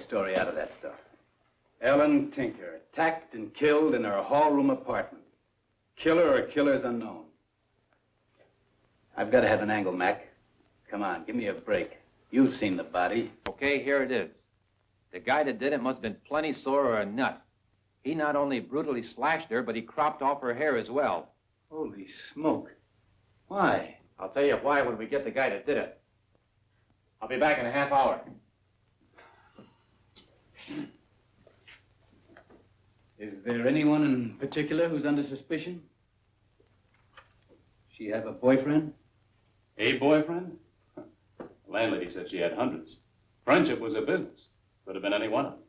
story out of that stuff? Ellen Tinker, attacked and killed in her hall-room apartment. Killer or killers unknown. I've got to have an angle, Mac. Come on, give me a break. You've seen the body. Okay, here it is. The guy that did it must have been plenty sore or a nut. He not only brutally slashed her, but he cropped off her hair as well. Holy smoke. Why? I'll tell you why when we get the guy that did it. I'll be back in a half hour. Is there anyone in particular who's under suspicion? She have a boyfriend? A boyfriend? The landlady said she had hundreds. Friendship was a business. Could have been any one of them.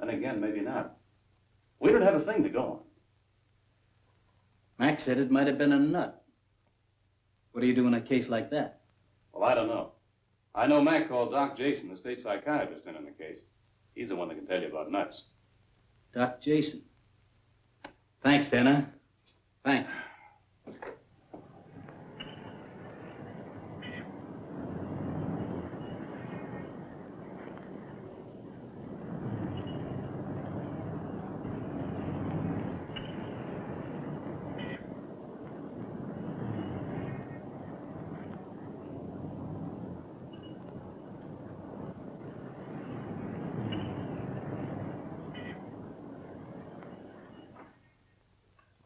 And again, maybe not. We don't have a thing to go on. Mac said it might have been a nut. What do you do in a case like that? Well, I don't know. I know Mac called Doc Jason, the state psychiatrist, in on the case. He's the one that can tell you about nuts. Doc Jason. Thanks, Tanner. Thanks.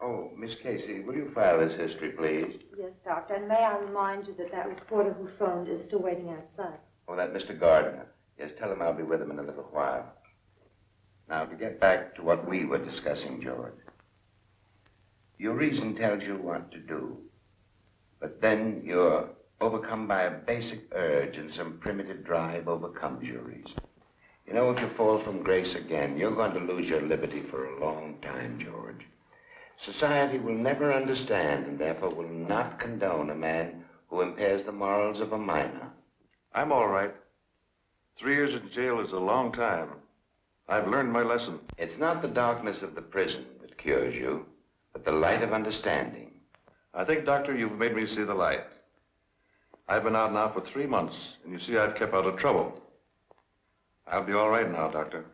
Oh, Miss Casey, will you file this history, please? Yes, Doctor, and may I remind you that that reporter who phoned is still waiting outside. Oh, that Mr. Gardner. Yes, tell him I'll be with him in a little while. Now, to get back to what we were discussing, George. Your reason tells you what to do. But then you're overcome by a basic urge and some primitive drive overcomes your reason. You know, if you fall from grace again, you're going to lose your liberty for a long time, George. Society will never understand and therefore will not condone a man who impairs the morals of a minor. I'm all right. Three years in jail is a long time. I've learned my lesson. It's not the darkness of the prison that cures you, but the light of understanding. I think, Doctor, you've made me see the light. I've been out now for three months, and you see I've kept out of trouble. I'll be all right now, Doctor.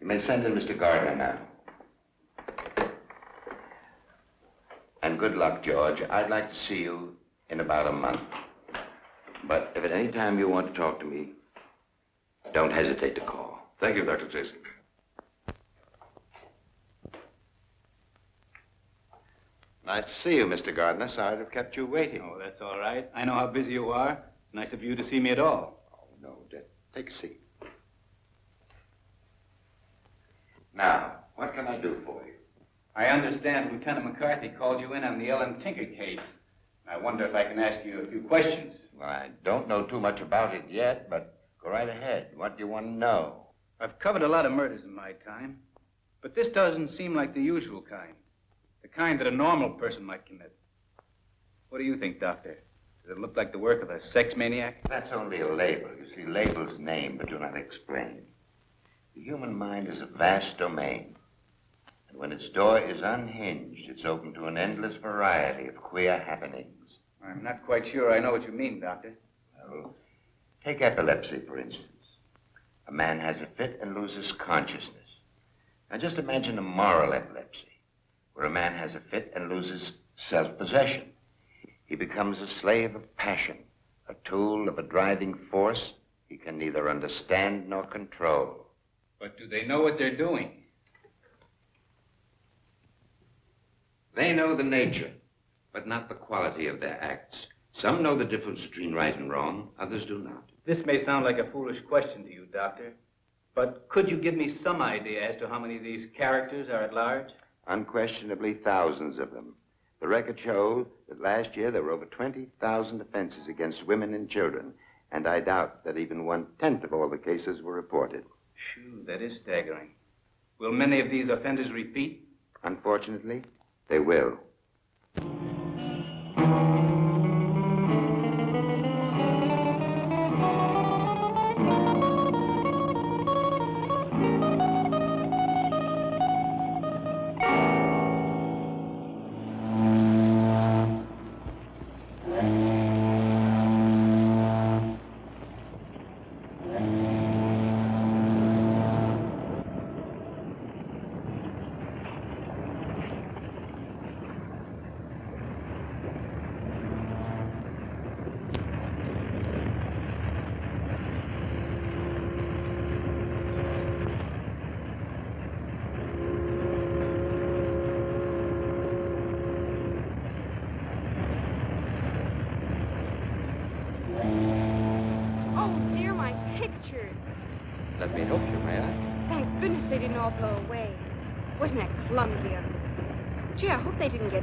You may send in Mr. Gardner now. And good luck, George. I'd like to see you in about a month. But if at any time you want to talk to me, don't hesitate to call. Thank you, Dr. Jason. Nice to see you, Mr. Gardner. Sorry to have kept you waiting. Oh, that's all right. I know how busy you are. It's nice of you to see me at all. Oh, no, Dick. Take a seat. Now, what can I do for you? I understand Lieutenant McCarthy called you in on the Ellen Tinker case. I wonder if I can ask you a few questions. Well, I don't know too much about it yet, but go right ahead. What do you want to know? I've covered a lot of murders in my time, but this doesn't seem like the usual kind. The kind that a normal person might commit. What do you think, Doctor? Does it look like the work of a sex maniac? That's only a label. You see, labels name but do not explain. The human mind is a vast domain. And when its door is unhinged, it's open to an endless variety of queer happenings. I'm not quite sure I know what you mean, Doctor. Well, take epilepsy, for instance. A man has a fit and loses consciousness. Now just imagine a moral epilepsy, where a man has a fit and loses self-possession. He becomes a slave of passion, a tool of a driving force he can neither understand nor control. But do they know what they're doing? They know the nature, but not the quality of their acts. Some know the difference between right and wrong, others do not. This may sound like a foolish question to you, Doctor, but could you give me some idea as to how many of these characters are at large? Unquestionably, thousands of them. The record shows that last year there were over 20,000 offenses against women and children, and I doubt that even one-tenth of all the cases were reported. Phew, that is staggering. Will many of these offenders repeat? Unfortunately, they will.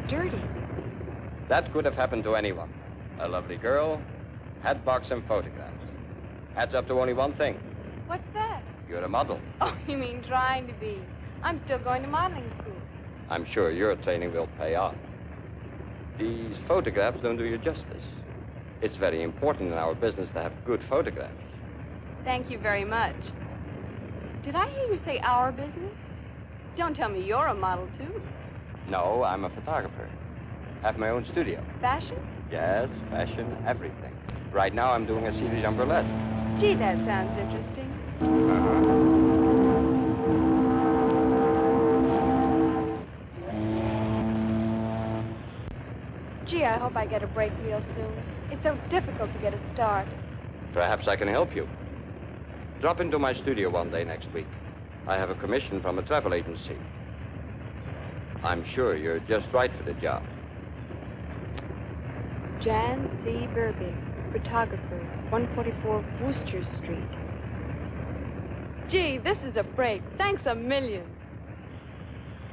Dirty. That could have happened to anyone. A lovely girl, hat box, and photographs. Adds up to only one thing. What's that? You're a model. Oh, you mean trying to be. I'm still going to modeling school. I'm sure your training will pay off. These photographs don't do you justice. It's very important in our business to have good photographs. Thank you very much. Did I hear you say our business? Don't tell me you're a model, too. No, I'm a photographer. Have my own studio. Fashion? Yes, fashion, everything. Right now I'm doing a de Jean burlesque. Gee, that sounds interesting. Uh-huh. Gee, I hope I get a break real soon. It's so difficult to get a start. Perhaps I can help you. Drop into my studio one day next week. I have a commission from a travel agency. I'm sure you're just right for the job. Jan C. Burbig, photographer, 144 Wooster Street. Gee, this is a break. Thanks a million.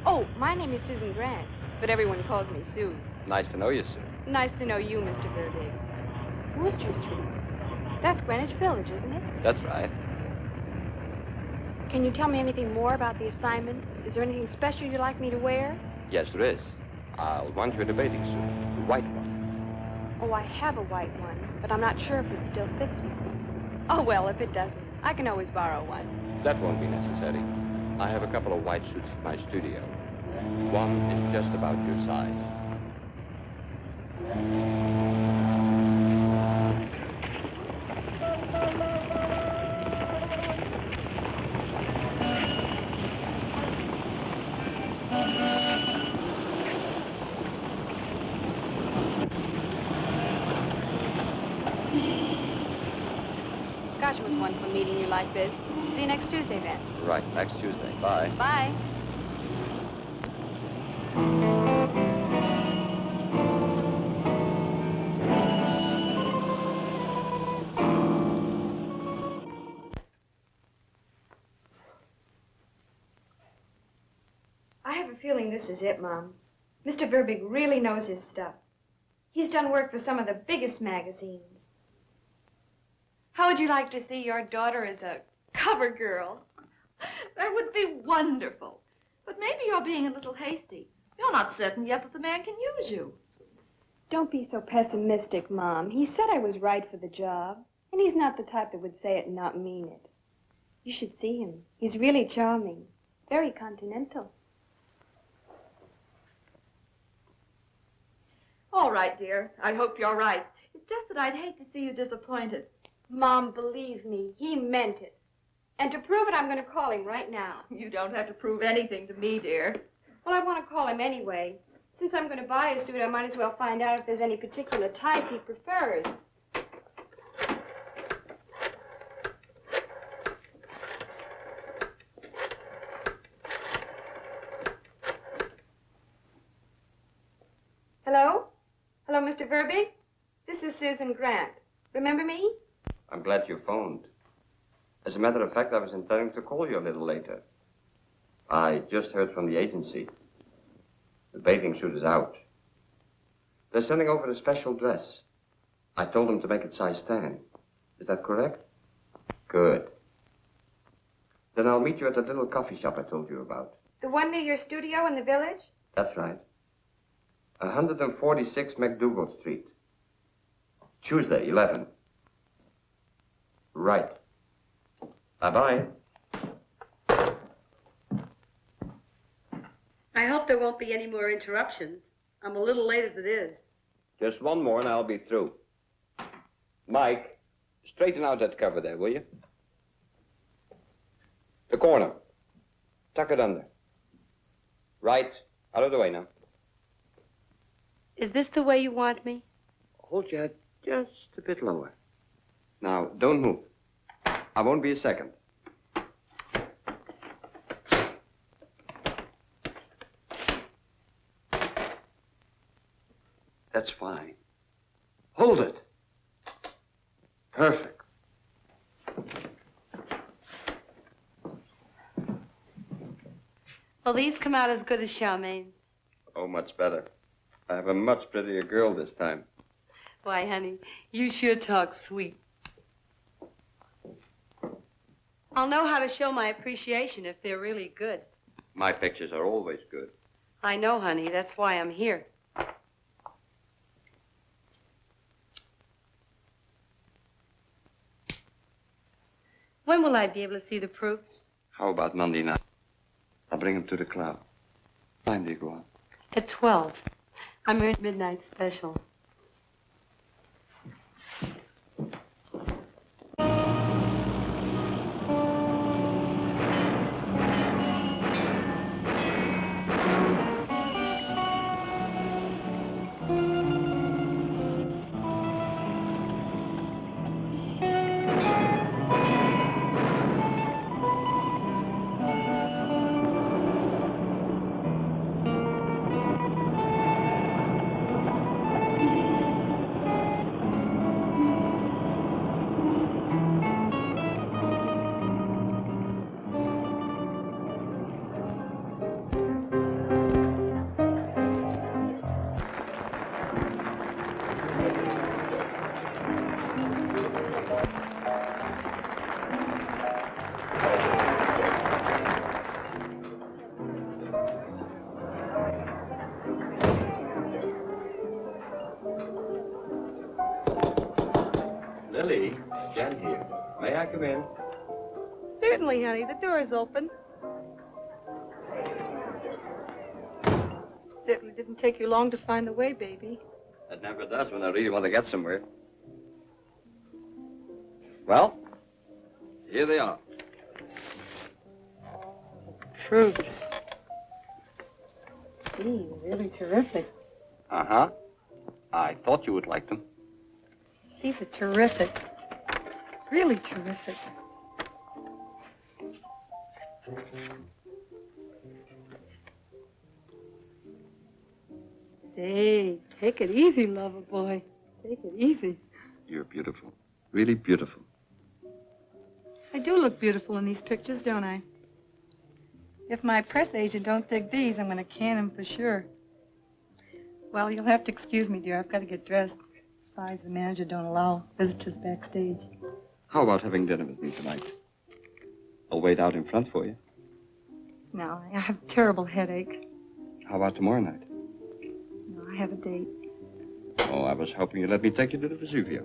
Oh, my name is Susan Grant, but everyone calls me Sue. Nice to know you, sir. Nice to know you, Mr. Burbig. Wooster Street. That's Greenwich Village, isn't it? That's right. Can you tell me anything more about the assignment? Is there anything special you'd like me to wear? Yes, there is. I'll want you in a bathing suit. The white one. Oh, I have a white one, but I'm not sure if it still fits me. Oh, well, if it doesn't, I can always borrow one. That won't be necessary. I have a couple of white suits in my studio. One is just about your size. Gosh, it was wonderful meeting you like this. See you next Tuesday, then. Right, next Tuesday. Bye. I have a feeling this is it, Mom. Mr. Verbig really knows his stuff. He's done work for some of the biggest magazines. How would you like to see your daughter as a cover girl? That would be wonderful. But maybe you're being a little hasty. You're not certain yet that the man can use you. Don't be so pessimistic, Mom. He said I was right for the job, and he's not the type that would say it and not mean it. You should see him. He's really charming, very continental. All right, dear. I hope you're right. It's just that I'd hate to see you disappointed. Mom, believe me, he meant it. And to prove it, I'm going to call him right now. You don't have to prove anything to me, dear. Well, I want to call him anyway. Since I'm going to buy a suit, I might as well find out if there's any particular type he prefers. Hello? Hello, Mr. Verbeek, this is Susan Grant. Remember me? I'm glad you phoned. As a matter of fact, I was intending to call you a little later. I just heard from the agency. The bathing suit is out. They're sending over a special dress. I told them to make it size 10. Is that correct? Good. Then I'll meet you at the little coffee shop I told you about. The one near your studio in the village? That's right. 146 MacDougal Street. Tuesday, 11. Right. Bye-bye. I hope there won't be any more interruptions. I'm a little late as it is. Just one more and I'll be through. Mike, straighten out that cover there, will you? The corner. Tuck it under. Right. Out of the way now. Is this the way you want me? Hold your head just a bit lower. Now, don't move. I won't be a second. That's fine. Hold it. Perfect. Well, these come out as good as Charmaine's. Oh, much better. I have a much prettier girl this time. Why, honey, you sure talk sweet. I'll know how to show my appreciation if they're really good. My pictures are always good. I know, honey. That's why I'm here. When will I be able to see the proofs? How about Monday night? I'll bring them to the club. What time do you go on? At 12. I'm here at midnight special. Door is open. Certainly didn't take you long to find the way, baby. It never does when I really want to get somewhere. Well, here they are. Fruits. Gee, really terrific. Uh-huh. I thought you would like them. These are terrific. Really terrific. Hey, take it easy, lover boy. Take it easy. You're beautiful. Really beautiful. I do look beautiful in these pictures, don't I? If my press agent don't dig these, I'm going to can him for sure. Well, you'll have to excuse me, dear. I've got to get dressed. Besides, the manager don't allow visitors backstage. How about having dinner with me tonight? I'll wait out in front for you. No, I have a terrible headache. How about tomorrow night? No, I have a date. Oh, I was hoping you'd let me take you to the Vesuvio.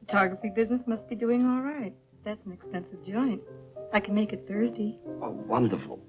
Photography business must be doing all right. That's an expensive joint. I can make it Thursday. Oh, wonderful.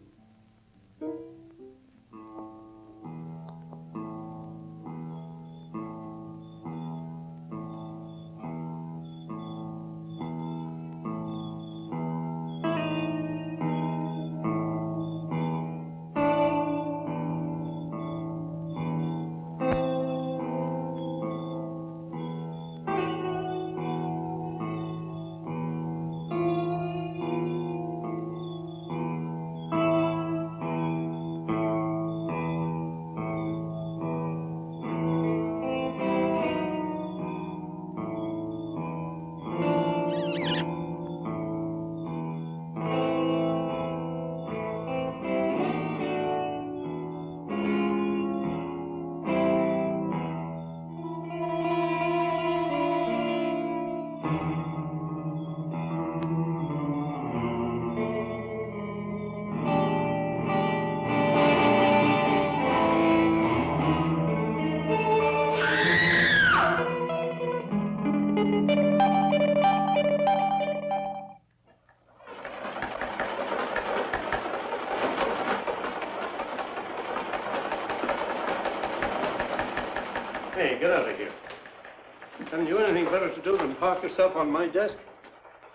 Park yourself on my desk.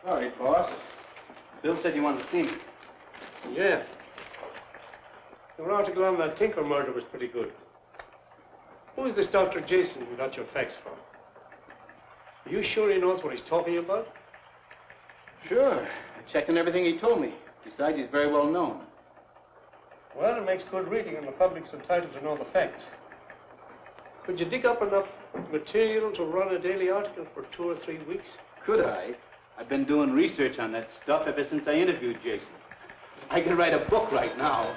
Sorry, boss. Bill said you wanted to see me. Yeah. Your article on that Tinker murder was pretty good. Who is this Dr. Jason you got your facts from? Are you sure he knows what he's talking about? Sure. I checked on everything he told me. Besides, he's very well known. Well, it makes good reading, and the public's entitled to know the facts. Could you dig up enough material to run a daily article for two or three weeks? Could I? I've been doing research on that stuff ever since I interviewed Jason. I could write a book right now.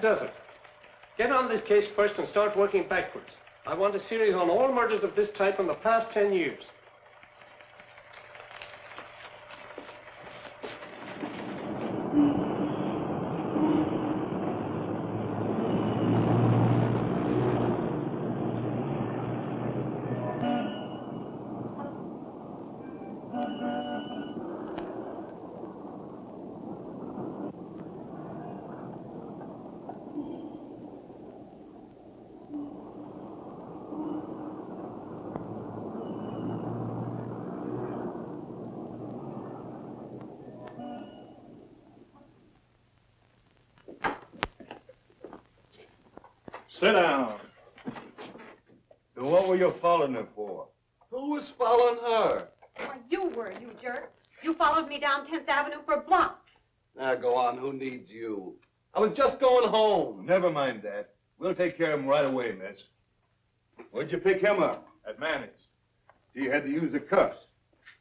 That does it. Get on this case first and start working backwards. I want a series on all murders of this type in the past 10 years. Sit down. So what were you following her for? Who was following her? Why, you were, you jerk. You followed me down 10th Avenue for blocks. Now go on, who needs you? I was just going home. Never mind that. We'll take care of him right away, miss. Where'd you pick him up? At Manning's. So you had to use the cuffs.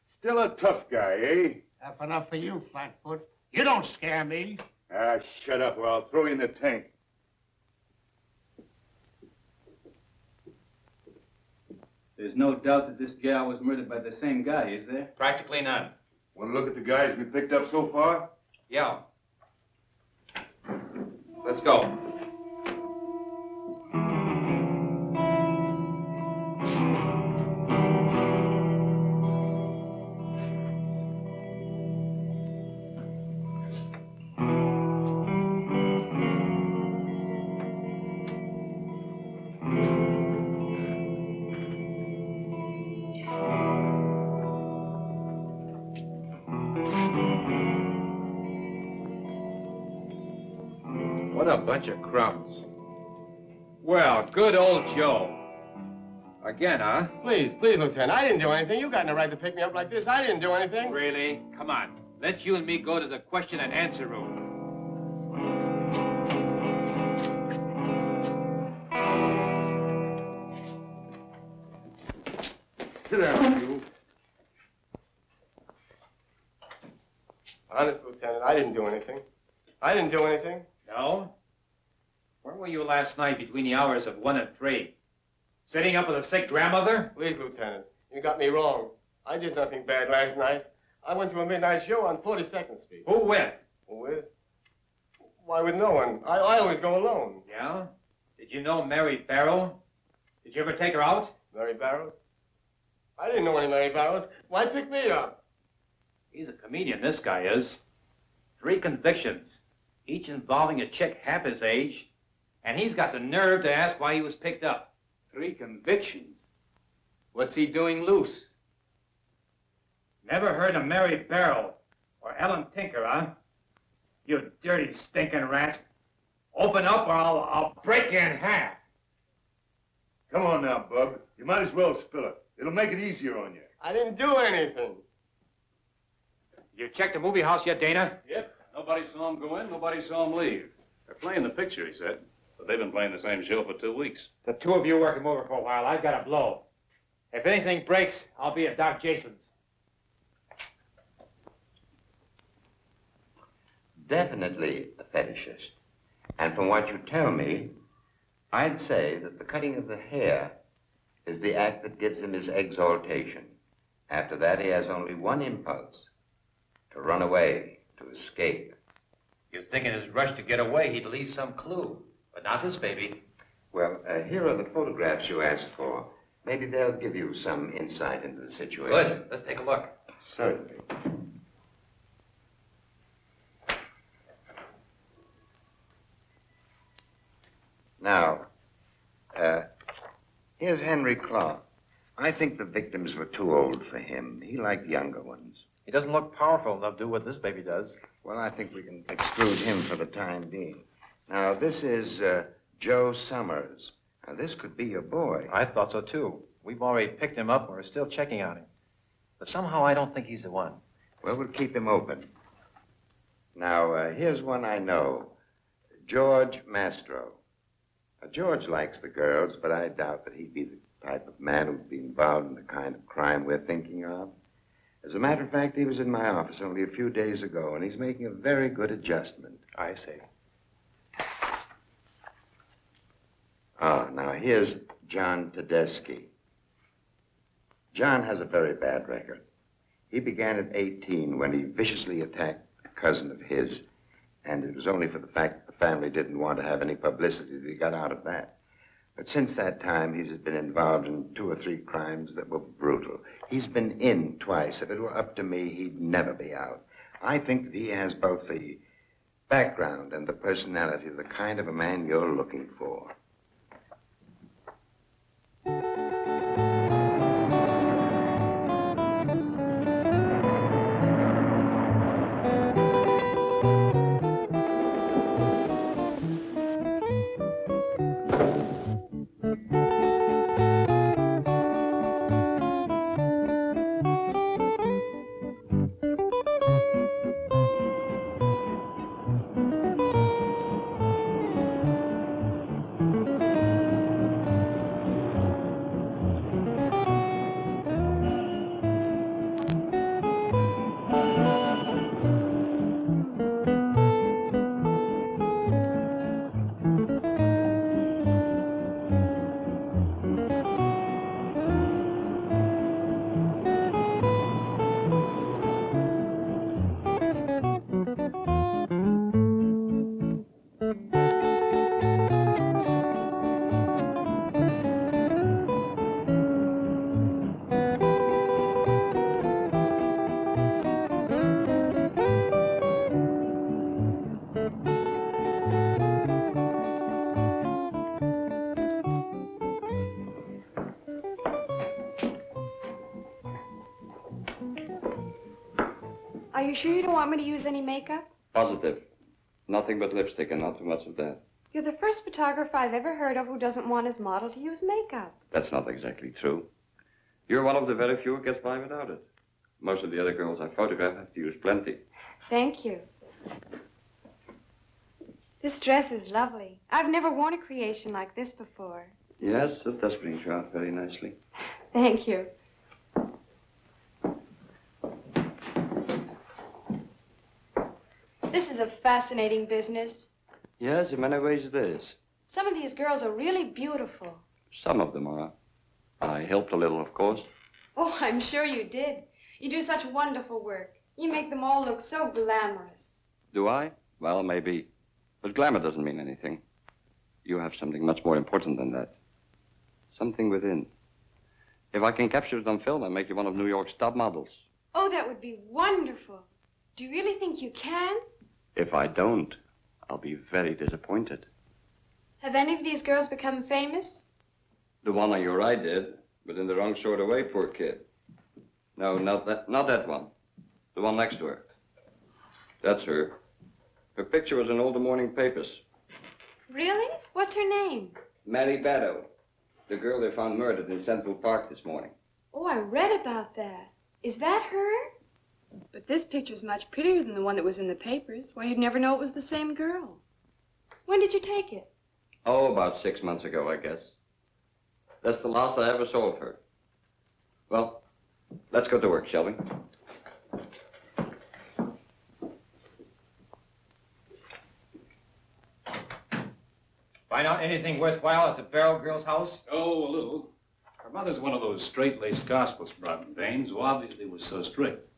Still a tough guy, eh? Tough enough for you, Flatfoot. You don't scare me. Ah, shut up or I'll throw you in the tank. There's no doubt that this gal was murdered by the same guy, is there? Practically none. Want to look at the guys we picked up so far? Yeah. Let's go. Crumbs. Well, good old Joe. Again, huh? Please, please, Lieutenant. I didn't do anything. You got no right to pick me up like this. I didn't do anything. Really? Come on. Let you and me go to the question and answer room. Sit down, you. Honest, Lieutenant, I didn't do anything. I didn't do anything. No? Where were you last night between the hours of one and three? Sitting up with a sick grandmother? Please, Lieutenant, you got me wrong. I did nothing bad last night. I went to a midnight show on 42nd Street. Who with? With? Why, with no one. I, I always go alone. Yeah? Did you know Mary Barrow? Did you ever take her out? Mary Barrows? I didn't know any Mary Barrows. Why pick me up? He's a comedian, this guy is. Three convictions, each involving a chick half his age, and he's got the nerve to ask why he was picked up. Three convictions. What's he doing loose? Never heard of Mary Barrow or Ellen Tinker, huh? You dirty stinking rat. Open up or I'll, I'll break you in half. Come on now, Bub. You might as well spill it. It'll make it easier on you. I didn't do anything. You checked the movie house yet, Dana? Yep. Nobody saw him go in, nobody saw him leave. They're playing the picture, he said. But they've been playing the same show for two weeks. The two of you work him over for a while. I've got a blow. If anything breaks, I'll be at Doc Jason's. Definitely a fetishist. And from what you tell me, I'd say that the cutting of the hair is the act that gives him his exaltation. After that, he has only one impulse to run away, to escape. You'd think in his rush to get away, he'd leave some clue. But not his baby. Well, uh, here are the photographs you asked for. Maybe they'll give you some insight into the situation. Good. Let's take a look. Certainly. Now, uh, here's Henry Clark. I think the victims were too old for him. He liked younger ones. He doesn't look powerful enough to do what this baby does. Well, I think we can exclude him for the time being. Now, this is uh, Joe Summers. Now, this could be your boy. I thought so, too. We've already picked him up and we're still checking on him. But somehow I don't think he's the one. Well, we'll keep him open. Now, uh, here's one I know George Mastro. Now, George likes the girls, but I doubt that he'd be the type of man who'd be involved in the kind of crime we're thinking of. As a matter of fact, he was in my office only a few days ago, and he's making a very good adjustment. I see. Ah, now here's John Tedeschi. John has a very bad record. He began at 18 when he viciously attacked a cousin of his, and it was only for the fact that the family didn't want to have any publicity that he got out of that. But since that time, he's been involved in two or three crimes that were brutal. He's been in twice. If it were up to me, he'd never be out. I think that he has both the background and the personality of the kind of a man you're looking for. You sure you don't want me to use any makeup? Positive. Nothing but lipstick and not too much of that. You're the first photographer I've ever heard of who doesn't want his model to use makeup. That's not exactly true. You're one of the very few who gets by without it. Most of the other girls I photograph have to use plenty. Thank you. This dress is lovely. I've never worn a creation like this before. Yes, it does bring you out very nicely. Thank you. This is a fascinating business. Yes, in many ways it is. Some of these girls are really beautiful. Some of them are. I helped a little, of course. Oh, I'm sure you did. You do such wonderful work. You make them all look so glamorous. Do I? Well, maybe. But glamour doesn't mean anything. You have something much more important than that. Something within. If I can capture it on film and make you one of New York's top models. Oh, that would be wonderful. Do you really think you can? If I don't, I'll be very disappointed. Have any of these girls become famous? The one on your right did, but in the wrong sort of way, poor kid. No, not that, not that one. The one next to her. That's her. Her picture was in all the morning papers. Really? What's her name? Mary Barrow, the girl they found murdered in Central Park this morning. Oh, I read about that. Is that her? But this picture's much prettier than the one that was in the papers. Why, you'd never know it was the same girl. When did you take it? Oh, about six months ago, I guess. That's the last I ever saw of her. Well, let's go to work, shall we? Find out anything worthwhile at the Barrow Girl's house? Oh, a little. Her mother's one of those straight-laced gospel-sprouting dames who obviously was so strict.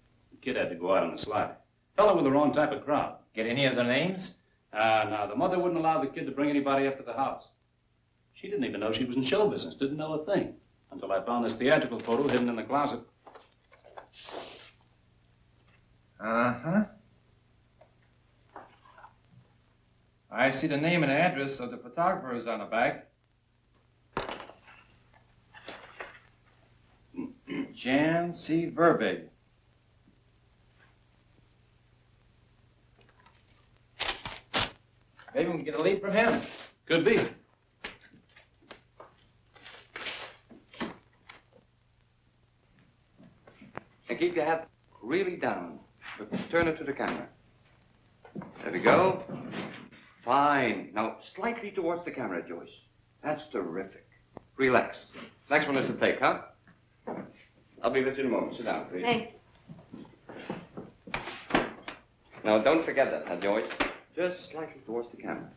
The kid had to go out on a slide. Fell in with the wrong type of crowd. Get any of their names? Ah, uh, now, the mother wouldn't allow the kid to bring anybody up to the house. She didn't even know she was in show business, didn't know a thing, until I found this theatrical photo hidden in the closet. Uh-huh. I see the name and address of the photographers on the back. Jan C. Verbig. Maybe we can get a lead from him. Could be. And keep your head really down. Turn it to the camera. There we go. Fine. Now, slightly towards the camera, Joyce. That's terrific. Relax. Next one is the take, huh? I'll be with you in a moment. Sit down, please. Hey, Now, don't forget that, huh, Joyce? Just slightly towards the camera.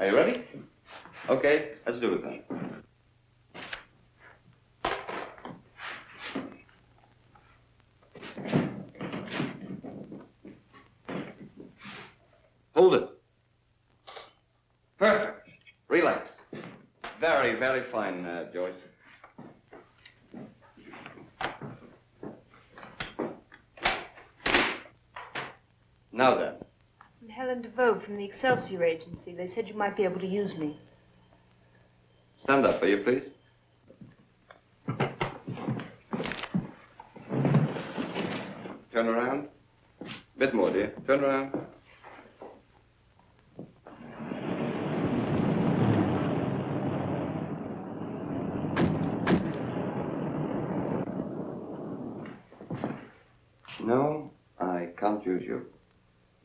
Are you ready? Okay, let's do it then. Hold it. Perfect. Relax. Very, very fine, uh, Joyce. Now then. I'm Helen DeVoe from the Excelsior Agency. They said you might be able to use me. Stand up, will you, please? Turn around. A Bit more, dear. Turn around. No, I can't use you.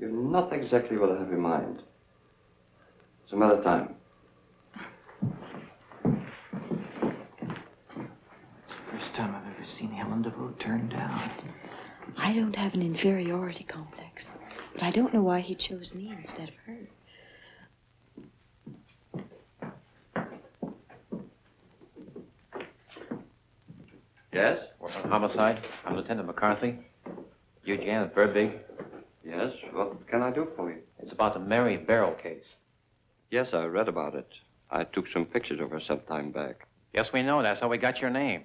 You're not exactly what I have in mind. It's a matter of time. It's the first time I've ever seen Helen DeVoe turned down. I don't have an inferiority complex, but I don't know why he chose me instead of her. Yes? Work on homicide. I'm Lieutenant McCarthy. You Janet Verbeek. Yes, what can I do for you? It's about the Mary Barrel case. Yes, I read about it. I took some pictures of her some time back. Yes, we know. That's how we got your name.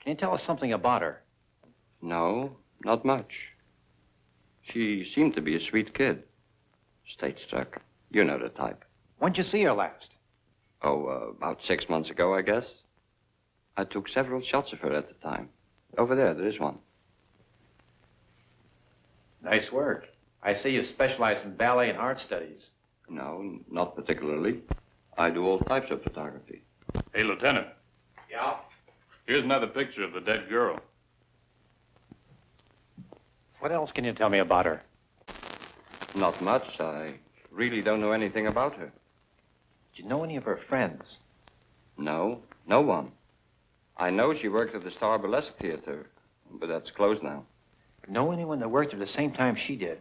Can you tell us something about her? No, not much. She seemed to be a sweet kid. State struck. You know the type. When'd you see her last? Oh, uh, about six months ago, I guess. I took several shots of her at the time. Over there, there is one. Nice work. I see you specialize in ballet and art studies. No, not particularly. I do all types of photography. Hey, Lieutenant, Yeah? here's another picture of the dead girl. What else can you tell me about her? Not much. I really don't know anything about her. Do you know any of her friends? No, no one. I know she worked at the Star Burlesque Theater, but that's closed now. Know anyone that worked at the same time she did?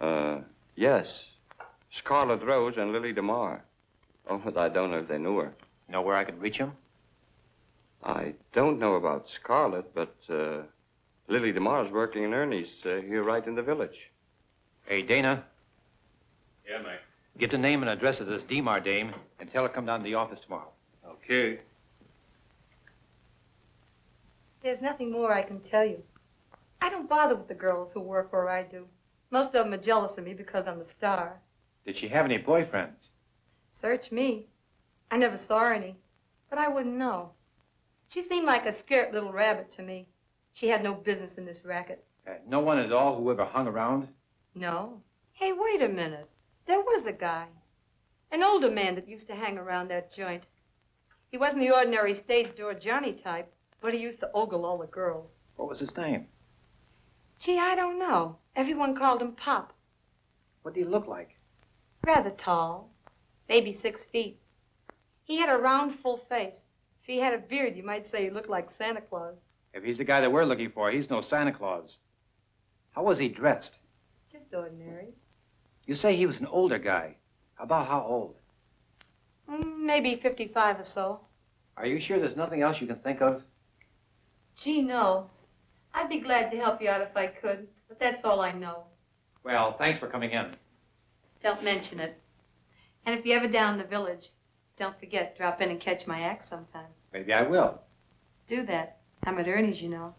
Uh, yes. Scarlett Rose and Lily DeMar. Oh, but I don't know if they knew her. Know where I could reach them? I don't know about Scarlett, but uh, Lily DeMar's working in Ernie's uh, here right in the village. Hey, Dana, Yeah, Mike. get the name and address of this Demar dame and tell her to come down to the office tomorrow. Okay. There's nothing more I can tell you. I don't bother with the girls who work where I do. Most of them are jealous of me because I'm a star. Did she have any boyfriends? Search me. I never saw any, but I wouldn't know. She seemed like a scared little rabbit to me. She had no business in this racket. Uh, no one at all who ever hung around? No. Hey, wait a minute. There was a guy. An older man that used to hang around that joint. He wasn't the ordinary stage door Johnny type, but he used to ogle all the girls. What was his name? Gee, I don't know. Everyone called him Pop. What did he look like? Rather tall. Maybe six feet. He had a round, full face. If he had a beard, you might say he looked like Santa Claus. If he's the guy that we're looking for, he's no Santa Claus. How was he dressed? Just ordinary. You say he was an older guy. About how old? Mm, maybe 55 or so. Are you sure there's nothing else you can think of? Gee, no. I'd be glad to help you out if I could, but that's all I know. Well, thanks for coming in. Don't mention it. And if you're ever down in the village, don't forget, drop in and catch my act sometime. Maybe I will. Do that. I'm at Ernie's, you know.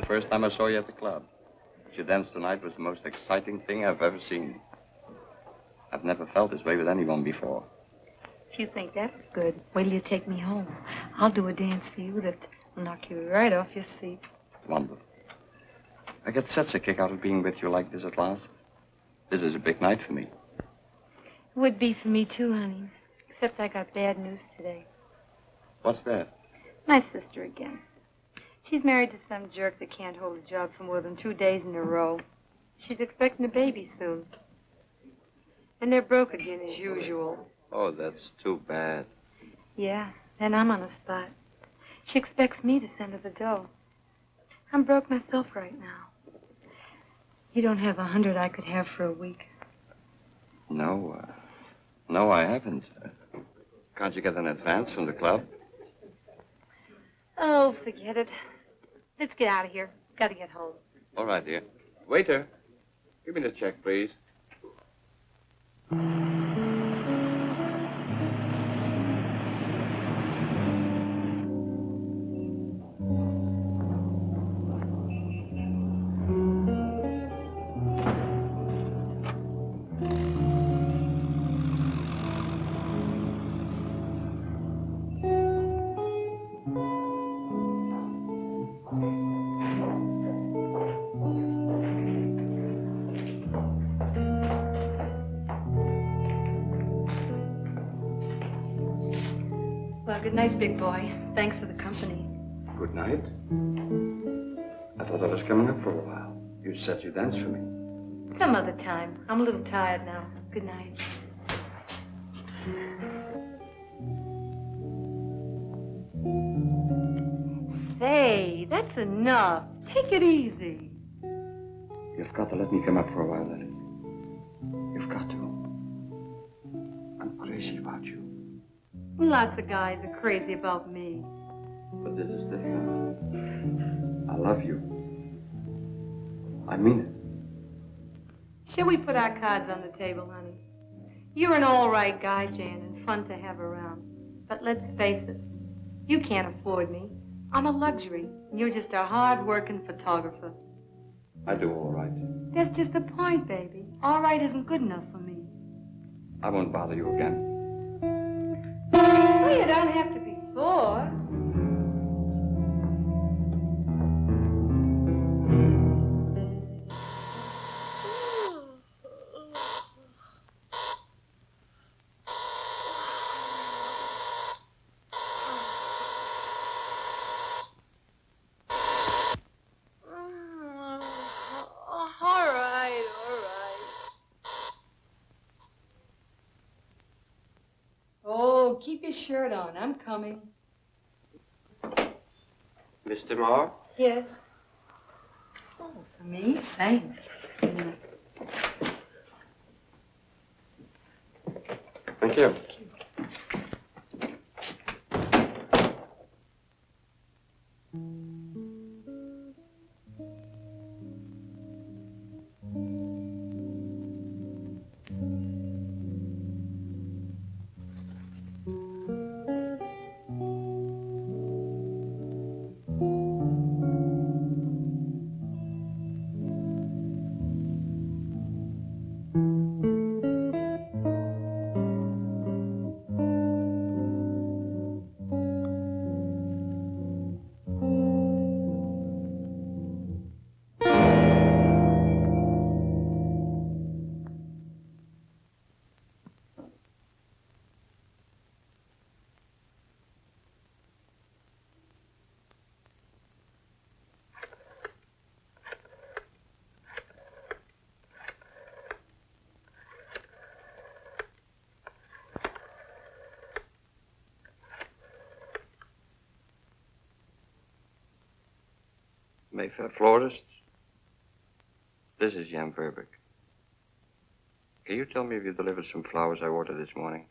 The first time I saw you at the club. What you danced tonight was the most exciting thing I've ever seen. I've never felt this way with anyone before. If you think that's good, wait till you take me home. I'll do a dance for you that will knock you right off your seat. Wonderful. I get such a kick out of being with you like this at last. This is a big night for me. It would be for me too, honey. Except I got bad news today. What's that? My sister again. She's married to some jerk that can't hold a job for more than two days in a row. She's expecting a baby soon. And they're broke again as usual. Oh, that's too bad. Yeah, and I'm on the spot. She expects me to send her the dough. I'm broke myself right now. You don't have a hundred I could have for a week. No, uh, no, I haven't. Uh, can't you get an advance from the club? Oh, forget it. Let's get out of here. Gotta get home. All right, dear. Waiter, give me the check, please. Good night, big boy. Thanks for the company. Good night. I thought I was coming up for a while. You said you'd dance for me. Some other time. I'm a little tired now. Good night. Say, that's enough. Take it easy. You've got to let me come up for a while, Letty. Lots of guys are crazy about me. But this is different. I love you. I mean it. Shall we put our cards on the table, honey? You're an all right guy, Jan, and fun to have around. But let's face it, you can't afford me. I'm a luxury, and you're just a hard-working photographer. I do all right. That's just the point, baby. All right isn't good enough for me. I won't bother you again. Well, you don't have to be sore. Shirt on. I'm coming. Mr. Moore? Yes. Oh, for me? Thanks. A minute. Thank you. Mayfair Florists. This is Jan Verbeek. Can you tell me if you delivered some flowers I ordered this morning?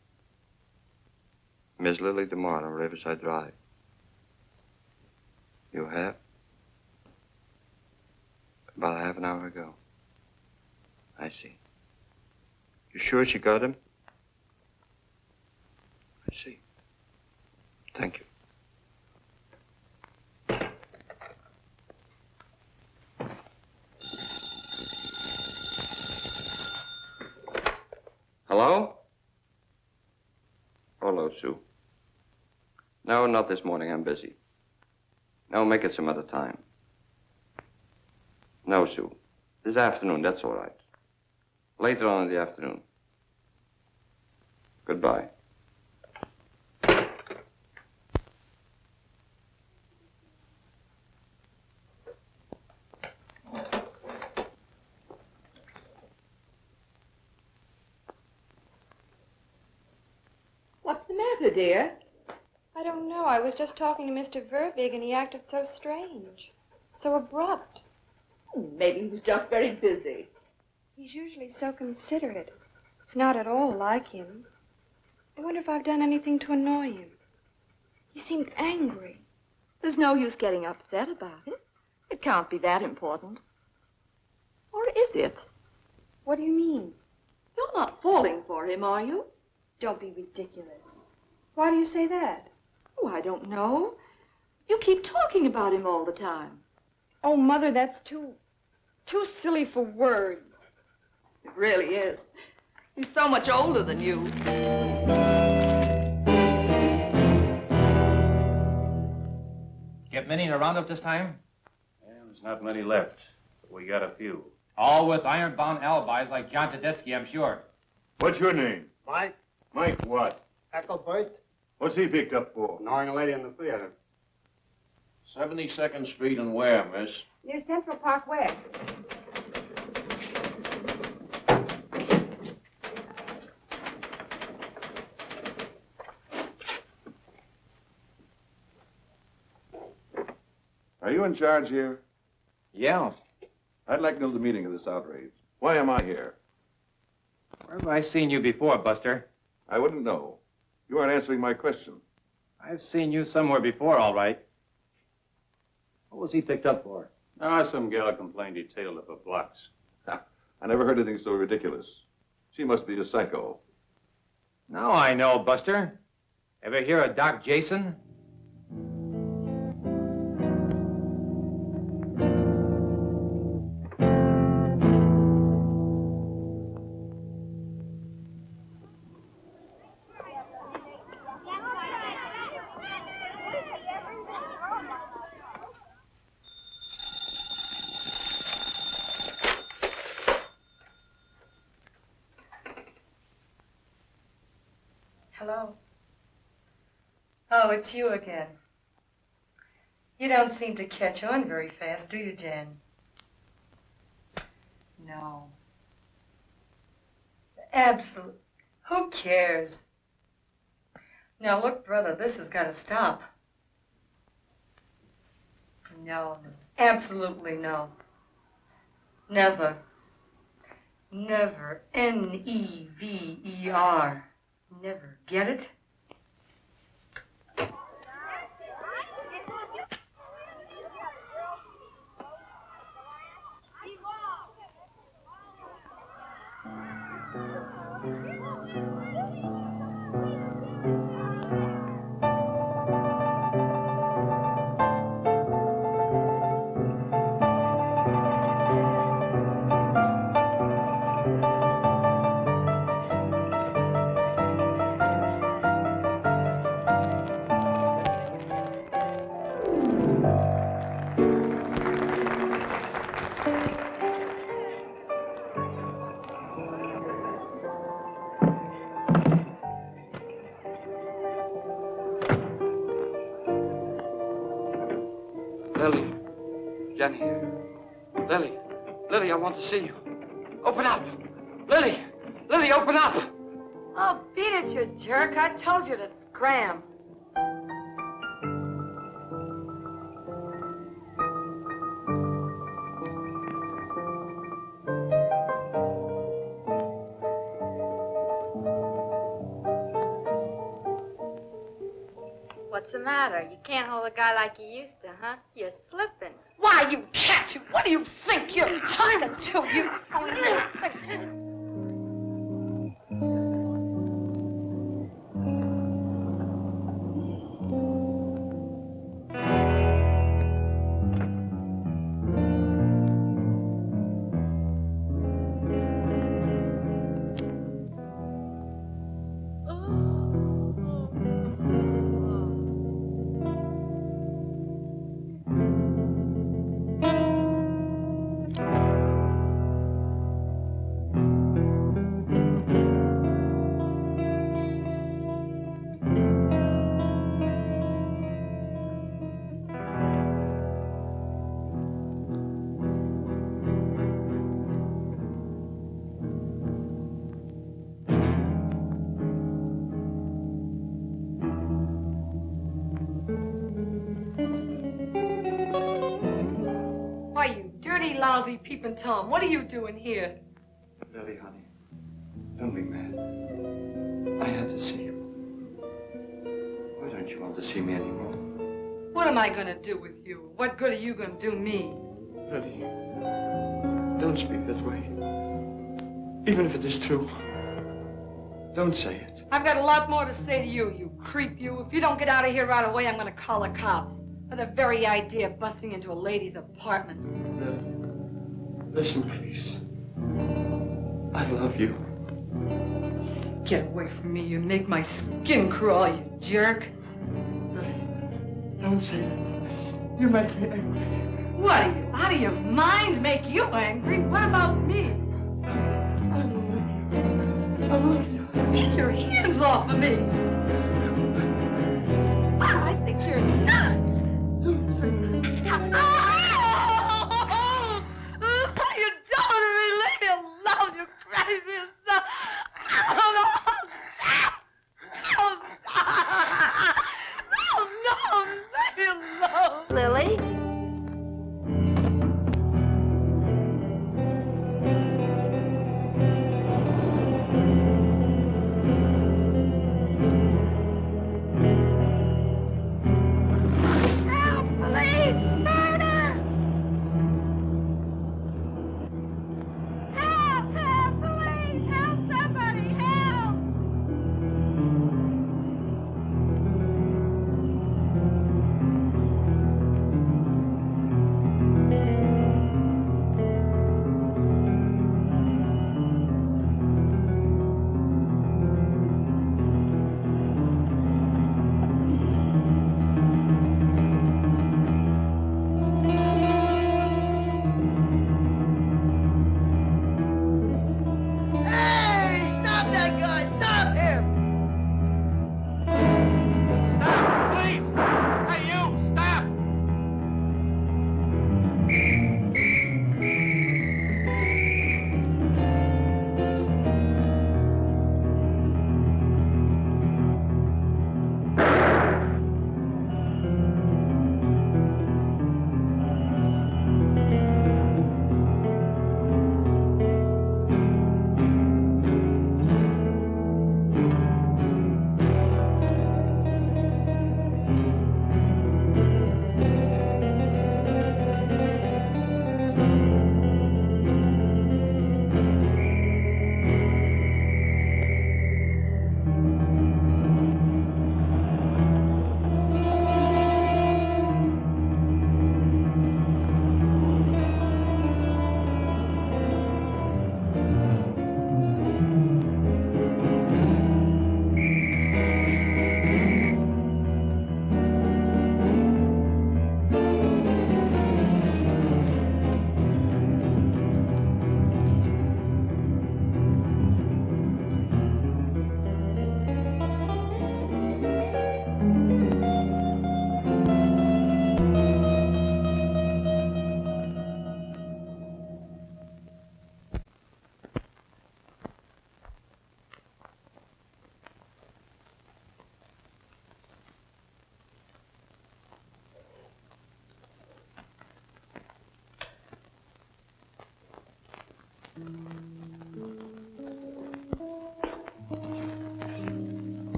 Miss Lily DeMar on Riverside Drive. You have? About half an hour ago. I see. You sure she got him? I see. Thank you. Hello? Hello, Sue. No, this morning. I'm busy. No, make it some other time. No, Sue. This afternoon, that's all right. Later on in the afternoon. Goodbye. What's the matter, dear? I don't know. I was just talking to Mr. Verbeek, and he acted so strange. So abrupt. Hmm, maybe he was just very busy. He's usually so considerate. It's not at all like him. I wonder if I've done anything to annoy him. He seemed angry. There's no use getting upset about it. It can't be that important. Or is it? What do you mean? You're not falling for him, are you? Don't be ridiculous. Why do you say that? Oh, I don't know. You keep talking about him all the time. Oh, Mother, that's too, too silly for words. It really is. He's so much older than you. Get many in a roundup this time? Yeah, there's not many left, but we got a few. All with iron-bound alibis like John Tedeschi, I'm sure. What's your name? Mike? Mike what? Eckelbert? What's he picked up for? Knowing a lady in the theater. 72nd Street and where, miss? Near Central Park West. Are you in charge here? Yeah. I'd like to know the meaning of this outrage. Why am I here? Where have I seen you before, Buster? I wouldn't know. You aren't answering my question. I've seen you somewhere before, all right. What was he picked up for? Ah, some gal complained he tailed her for blocks. I never heard anything so ridiculous. She must be a psycho. Now I know, Buster. Ever hear of Doc Jason? Oh, it's you again. You don't seem to catch on very fast, do you, Jen? No. Absolutely. Who cares? Now, look, brother, this has got to stop. No, no. Absolutely no. Never. Never. N-E-V-E-R. Never. Get it? want to see you. Open up. Lily! Lily, open up! Oh, beat it, you jerk. I told you to scram. What's the matter? You can't hold a guy like you used to, huh? You're slipping. Why, you cat, you, what do you think? You're talking to, you phony little thing? Tom, what are you doing here? Lily, honey, don't be mad. I had to see you. Why don't you want to see me anymore? What am I gonna do with you? What good are you gonna do me? Lily, don't speak that way. Even if it is true. Don't say it. I've got a lot more to say to you, you creep, you. If you don't get out of here right away, I'm gonna call the cops. For the very idea of busting into a lady's apartment. Listen, please. I love you. Get away from me, you make my skin crawl, you jerk. Don't say that. You make me angry. What are you, out of your mind? Make you angry? What about me? I love you. I love you. Take your hands off of me.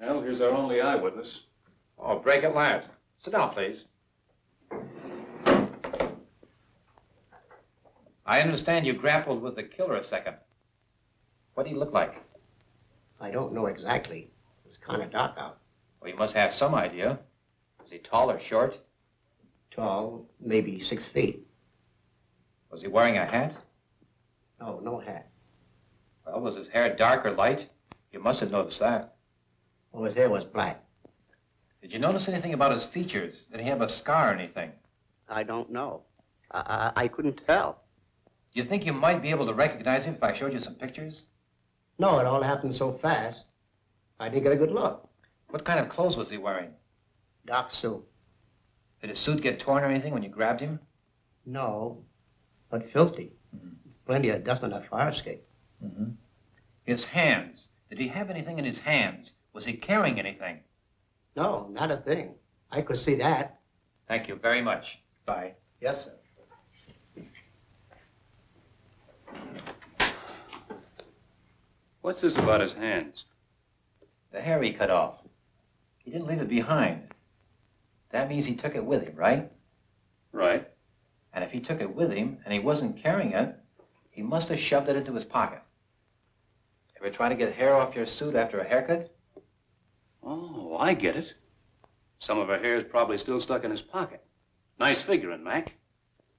Here's our only eyewitness. Oh, break at last. Sit down, please. I understand you grappled with the killer a second. What did he look like? I don't know exactly. It was kind of dark out. Well, you must have some idea. Was he tall or short? Tall, maybe six feet. Was he wearing a hat? No, no hat. Well, was his hair dark or light? You must have noticed that. Well, his hair was black. Did you notice anything about his features? Did he have a scar or anything? I don't know. I, I, I couldn't tell. Do you think you might be able to recognize him if I showed you some pictures? No, it all happened so fast. I didn't get a good look. What kind of clothes was he wearing? Dark suit. Did his suit get torn or anything when you grabbed him? No, but filthy. Plenty of dust on that fire escape. Mm-hmm. His hands. Did he have anything in his hands? Was he carrying anything? No, not a thing. I could see that. Thank you very much. Bye. Yes, sir. What's this about his hands? The hair he cut off. He didn't leave it behind. That means he took it with him, right? Right. And if he took it with him and he wasn't carrying it, he must have shoved it into his pocket. Ever try to get hair off your suit after a haircut? Oh, I get it. Some of her hair's probably still stuck in his pocket. Nice figuring, Mac.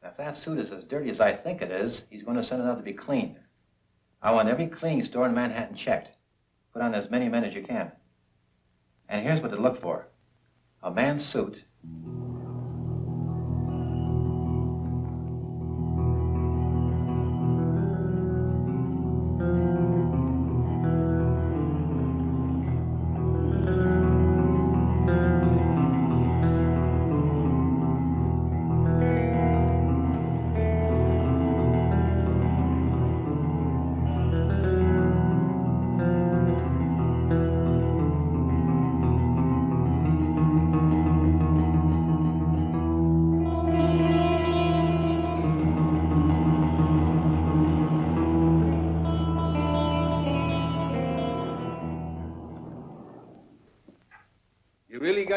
If that suit is as dirty as I think it is, he's going to send it out to be cleaned. I want every cleaning store in Manhattan checked. Put on as many men as you can. And here's what to look for. A man's suit.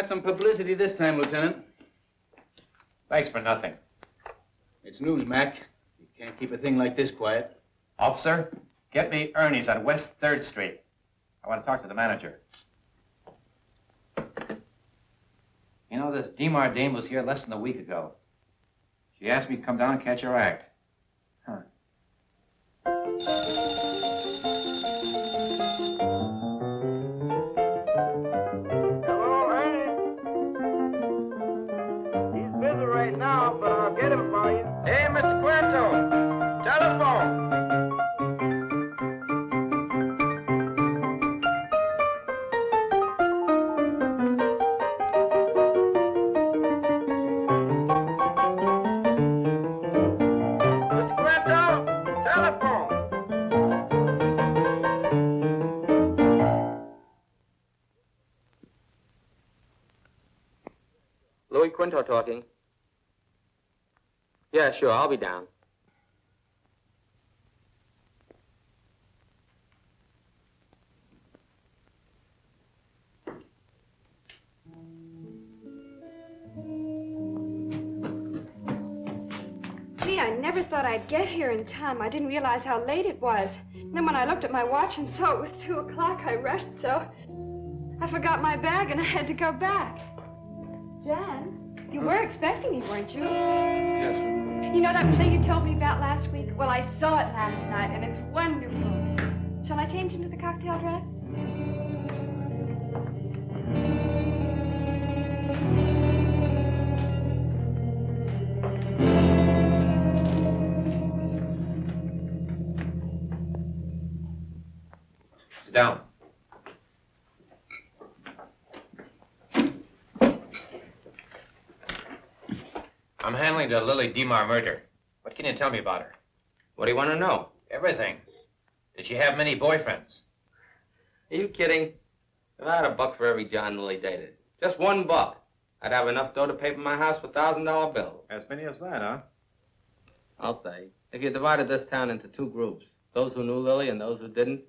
Got some publicity this time, Lieutenant. Thanks for nothing. It's news, Mac. You can't keep a thing like this quiet. Officer, get me Ernie's on West 3rd Street. I want to talk to the manager. You know, this Demar dame was here less than a week ago. She asked me to come down and catch her act. Huh. Sure, I'll be down. Gee, I never thought I'd get here in time. I didn't realize how late it was. And then when I looked at my watch and saw it was two o'clock, I rushed so. I forgot my bag and I had to go back. Jan, you were expecting me, weren't you? Yes. You know that play you told me about last week? Well, I saw it last night and it's wonderful. Shall I change into the cocktail dress? Sit down. I'm handling the Lily Demar murder. What can you tell me about her? What do you want to know? Everything. Did she have many boyfriends? Are you kidding? If I had a buck for every John Lily dated, just one buck, I'd have enough dough to pay for my house with thousand dollar bills. As many as that, huh? I'll say. If you divided this town into two groups, those who knew Lily and those who didn't,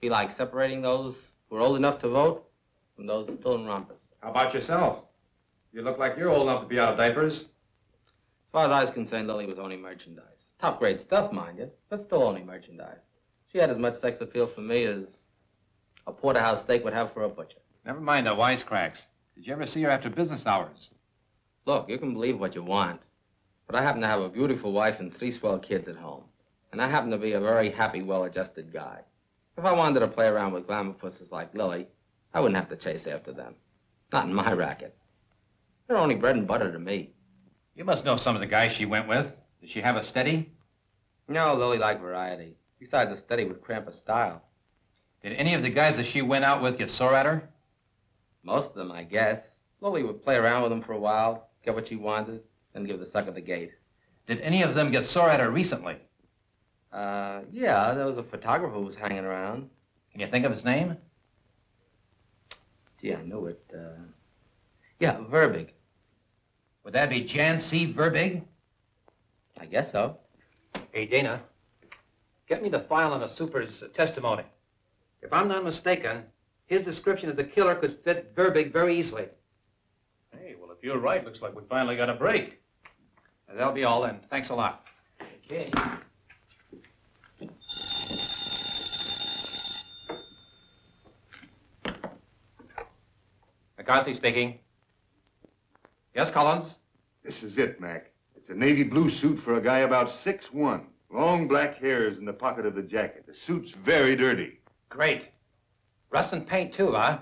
be like separating those who were old enough to vote from those still in rompers. How about yourself? You look like you're old enough to be out of diapers. As far as I was concerned, Lily was only merchandise. Top grade stuff, mind you, but still only merchandise. She had as much sex appeal for me as a porterhouse steak would have for a butcher. Never mind the wisecracks. Did you ever see her after business hours? Look, you can believe what you want, but I happen to have a beautiful wife and three swell kids at home. And I happen to be a very happy, well-adjusted guy. If I wanted to play around with glamour pussies like Lily, I wouldn't have to chase after them. Not in my racket. They're only bread and butter to me. You must know some of the guys she went with. Did she have a steady? No, Lily liked variety. Besides, a steady would cramp her style. Did any of the guys that she went out with get sore at her? Most of them, I guess. Lily would play around with them for a while, get what she wanted, then give the sucker the gate. Did any of them get sore at her recently? Uh, yeah, there was a photographer who was hanging around. Can you think of his name? Gee, I knew it. Uh, yeah, Verbeek. Would that be Jan C. Verbeek? I guess so. Hey, Dana, get me the file on the super's testimony. If I'm not mistaken, his description of the killer could fit Verbeek very easily. Hey, well, if you're right, looks like we finally got a break. That'll be all then. Thanks a lot. Okay. McCarthy speaking. Yes, Collins? This is it, Mac. It's a navy blue suit for a guy about six one. Long black hairs in the pocket of the jacket. The suit's very dirty. Great. Rust and paint, too, huh?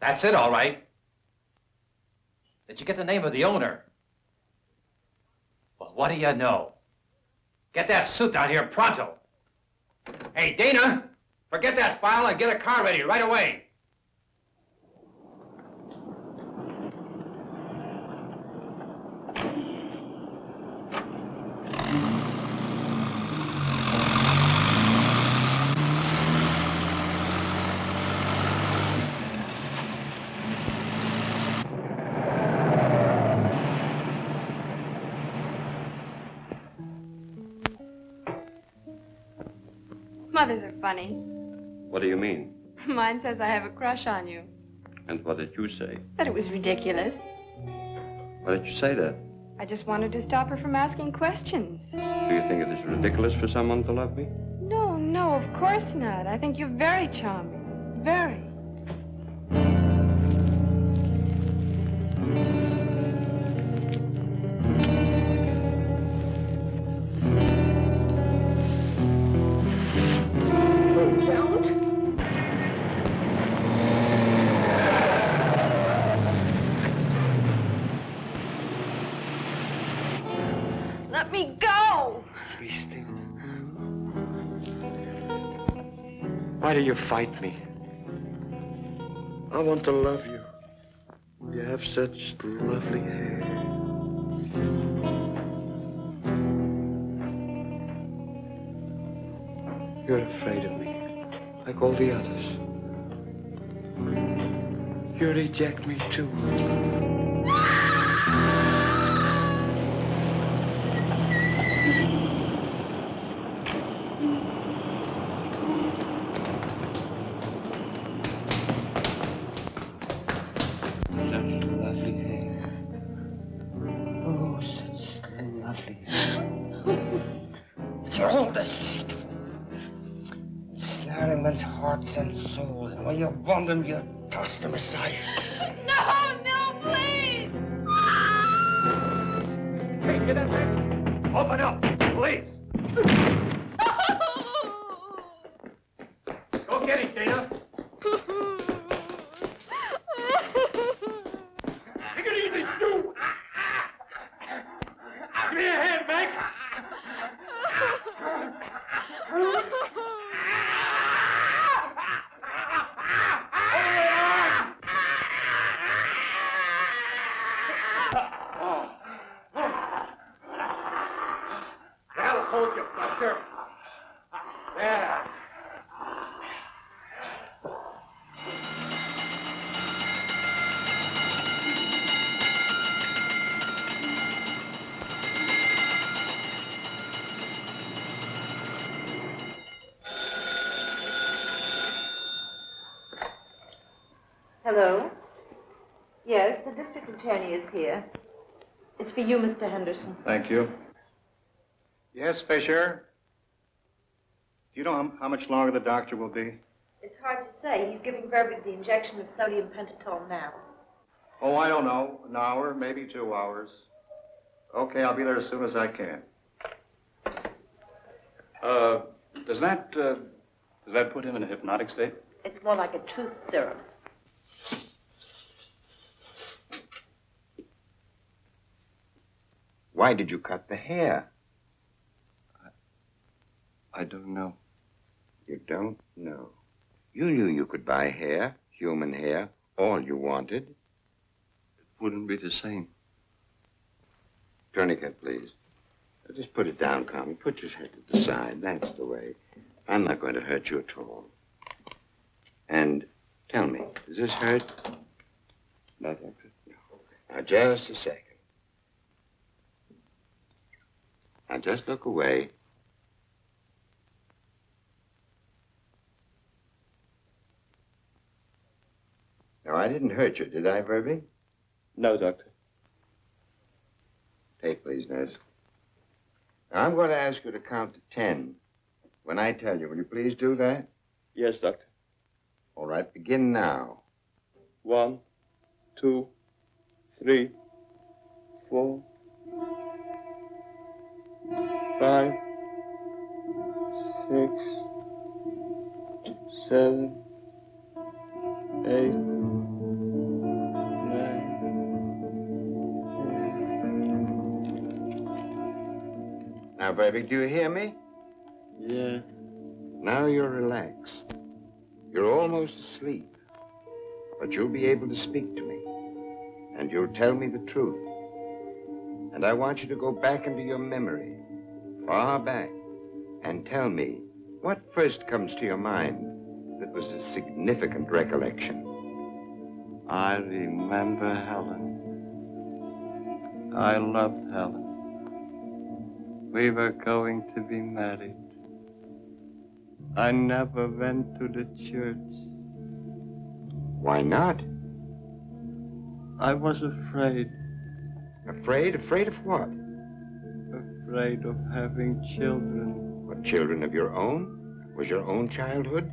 That's it, all right. Did you get the name of the owner? Well, what do you know? Get that suit down here pronto. Hey, Dana, forget that file and get a car ready right away. Funny. What do you mean? Mine says I have a crush on you. And what did you say? That it was ridiculous. Why did you say that? I just wanted to stop her from asking questions. Do you think it is ridiculous for someone to love me? No, no, of course not. I think you're very charming. Very. You fight me? I want to love you. You have such lovely hair. You're afraid of me, like all the others. You reject me too. You want them, you toss them aside. Here. It's for you, Mr. Henderson. Thank you. Yes, Fisher? Do you know how, how much longer the doctor will be? It's hard to say. He's giving Verbeek the injection of sodium pentothal now. Oh, I don't know. An hour, maybe two hours. Okay, I'll be there as soon as I can. Uh, does that, uh, does that put him in a hypnotic state? It's more like a truth serum. Why did you cut the hair? I I don't know. You don't know. You knew you could buy hair, human hair, all you wanted. It wouldn't be the same. Tourniquet, please. Just put it down, Carmen. Put your head to the side. That's the way. I'm not going to hurt you at all. And tell me, does this hurt? Nothing. No. Now, just a second. Now, just look away. No, I didn't hurt you, did I, Verby? No, Doctor. Tape, please, nurse. Now, I'm going to ask you to count to ten. When I tell you, will you please do that? Yes, Doctor. All right, begin now. One, two, three, four, five, six, seven, eight, nine, Now, baby, do you hear me? Yes. Now you're relaxed. You're almost asleep. But you'll be able to speak to me. And you'll tell me the truth. And I want you to go back into your memory, far back, and tell me what first comes to your mind that was a significant recollection. I remember Helen. I loved Helen. We were going to be married. I never went to the church. Why not? I was afraid. Afraid? Afraid of what? Afraid of having children. What, children of your own? Was your own childhood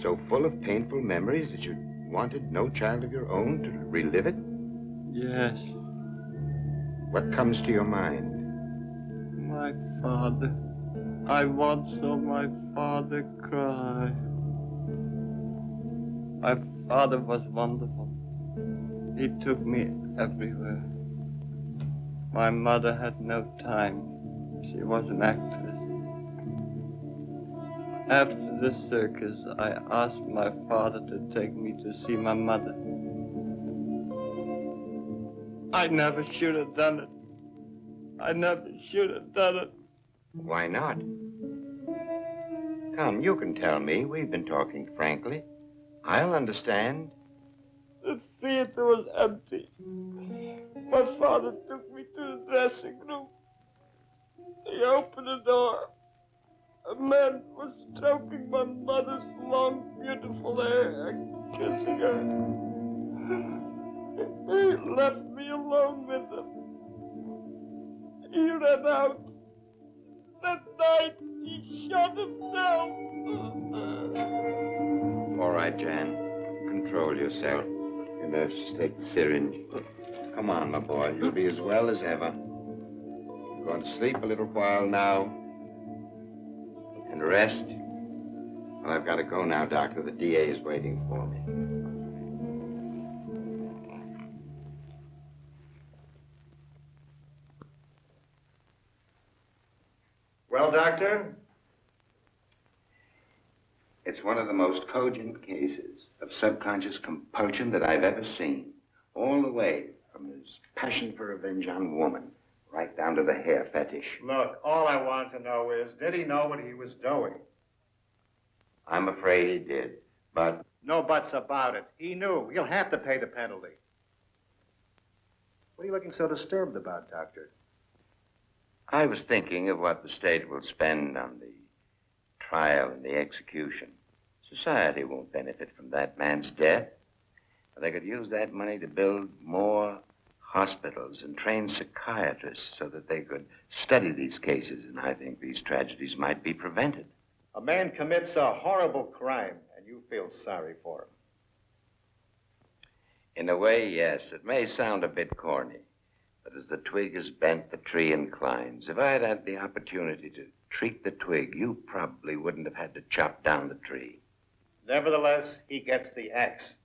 so full of painful memories that you wanted no child of your own to relive it? Yes, What comes to your mind? my father. I once saw my father cry. My father was wonderful. He took me everywhere. My mother had no time. She was an actress. After the circus, I asked my father to take me to see my mother. I never should have done it. I never should have done it. Why not? Come, you can tell me. We've been talking frankly. I'll understand. The theater was empty. My father took me to the dressing room. He opened the door. A man was stroking my mother's long, beautiful hair and kissing her. He left me alone with him. He ran out. That night, he shot himself. All right, Jan. Control yourself. You nurse, take the syringe. Come on, my boy. You'll be as well as ever. You're going to sleep a little while now. And rest. Well, I've got to go now, Doctor. The DA is waiting for me. Well, Doctor? It's one of the most cogent cases of subconscious compulsion that I've ever seen. All the way from his passion for revenge on woman right down to the hair fetish. Look, all I want to know is, did he know what he was doing? I'm afraid he did, but No buts about it. He knew. He'll have to pay the penalty. What are you looking so disturbed about, Doctor? I was thinking of what the state will spend on the trial and the execution. Society won't benefit from that man's death. They could use that money to build more hospitals and train psychiatrists so that they could study these cases, and I think these tragedies might be prevented. A man commits a horrible crime, and you feel sorry for him. In a way, yes. It may sound a bit corny, but as the twig is bent, the tree inclines. If I had had the opportunity to treat the twig, you probably wouldn't have had to chop down the tree. Nevertheless, he gets the axe.